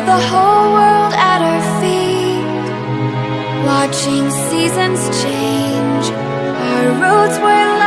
got the whole world at our feet Watching seasons change. Our roads were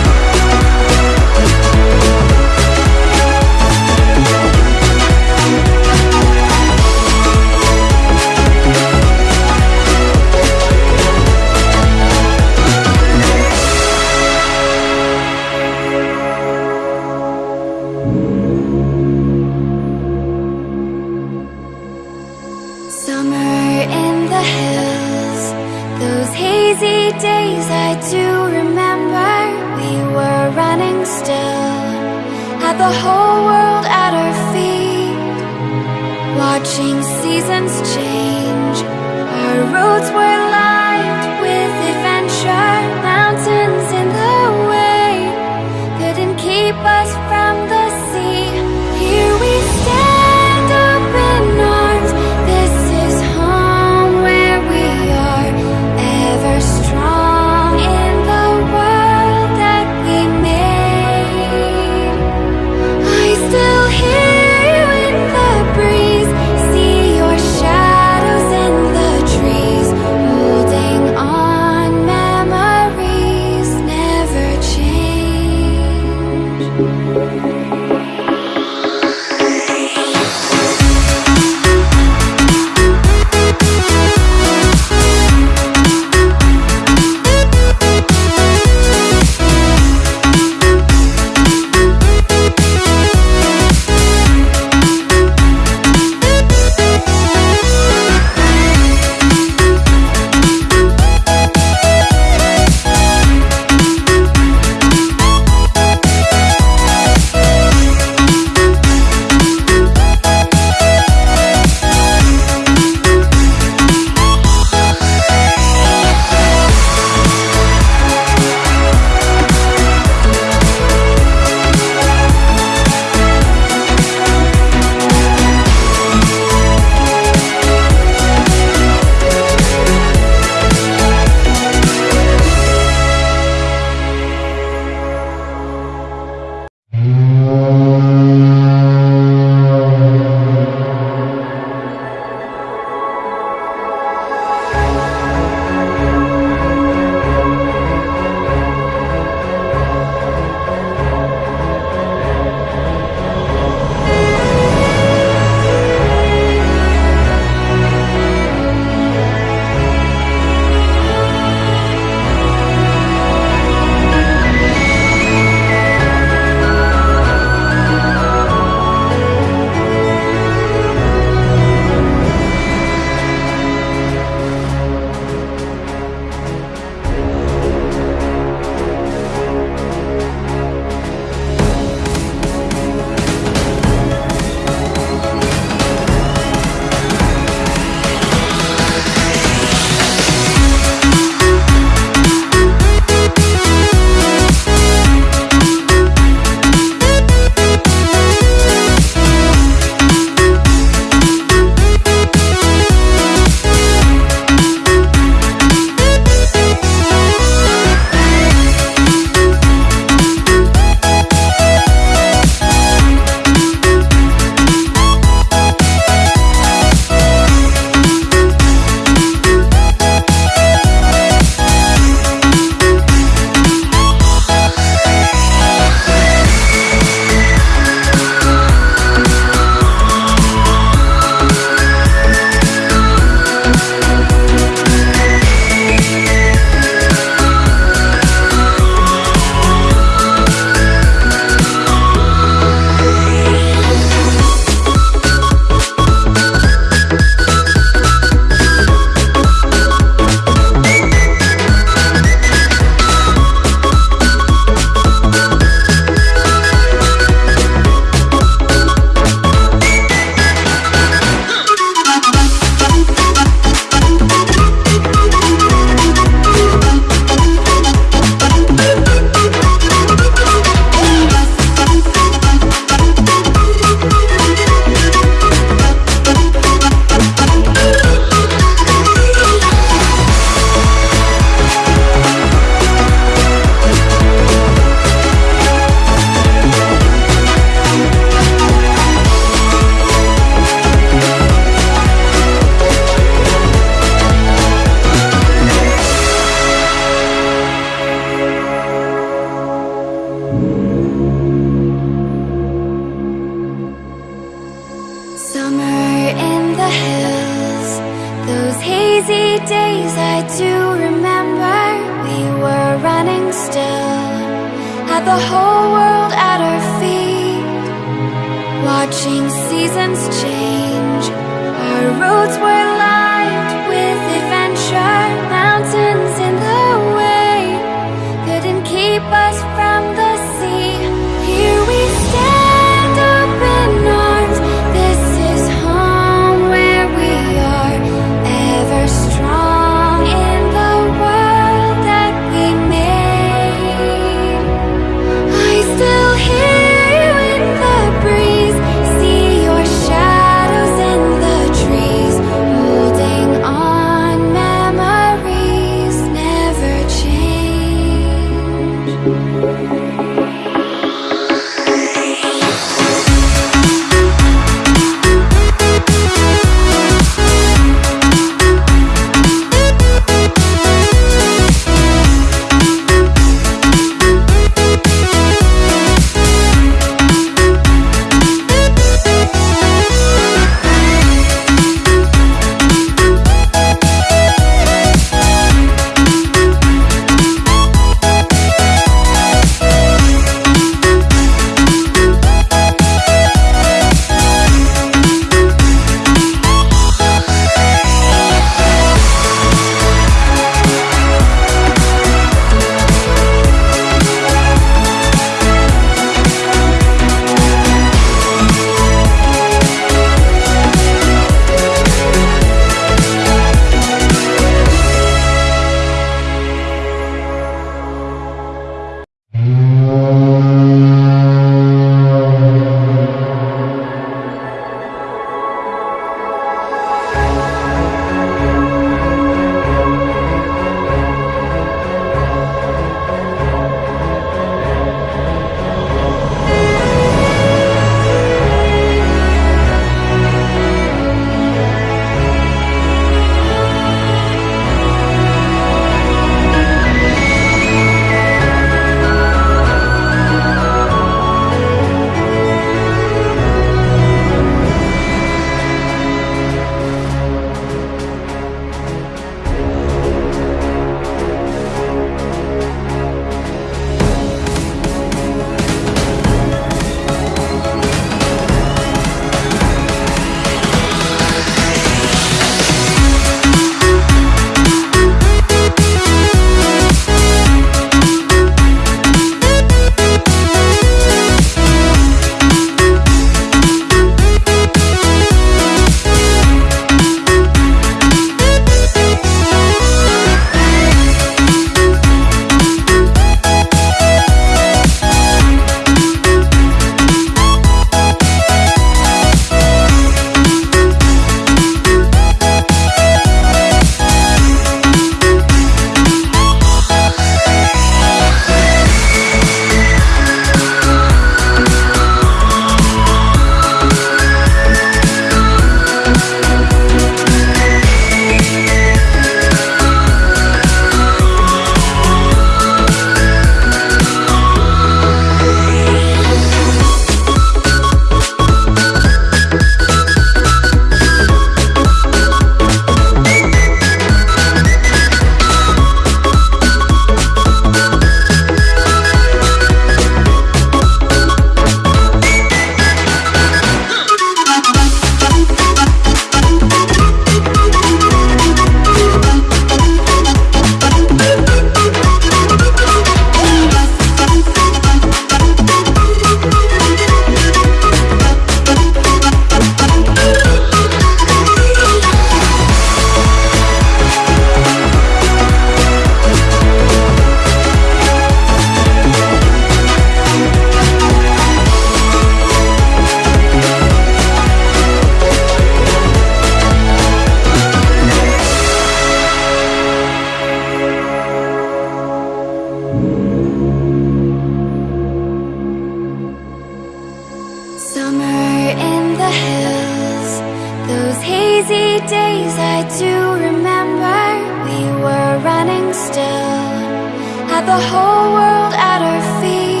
had the whole world at our feet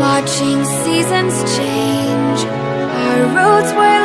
Watching seasons change. Our roads were